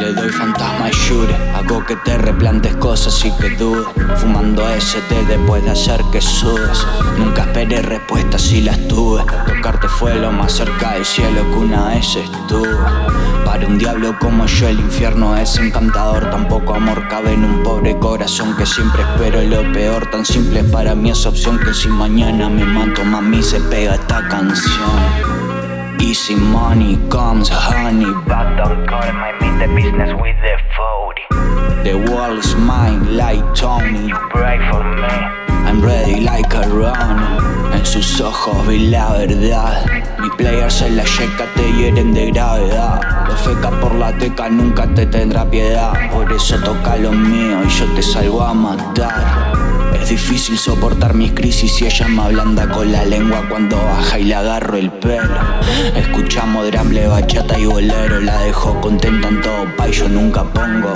Le doy fantasma y shure, hago que te replantes cosas y que dudes. Fumando ST después de hacer que sudes. Nunca esperé respuestas si las tuve. Tocarte fue lo más cerca del cielo que una vez estuve. Un diablo como yo el infierno es encantador. Tampoco amor cabe en un pobre corazón que siempre espero lo peor. Tan simple para mí esa opción que si mañana me mato mami se pega esta canción. Easy money comes honey But don't call my meet the business with the 40 The world is mine like Tony. You pray for me I'm ready like a run En sus ojos vi la verdad. Mis players en la yeca te hieren de gravedad. Lo feca por la teca nunca te tendrá piedad. Por eso toca lo mío y yo te salgo a matar. Es difícil soportar mis crisis y ella me ablanda con la lengua cuando baja y le agarro el pelo. Escuchamos dramble, bachata y bolero, la dejo contenta en todo pa' y yo nunca pongo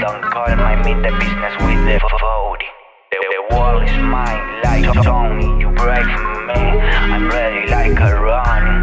Don't call my meet the business with the vote. The, the world is mine, like Tony. You break me, I'm ready like a run.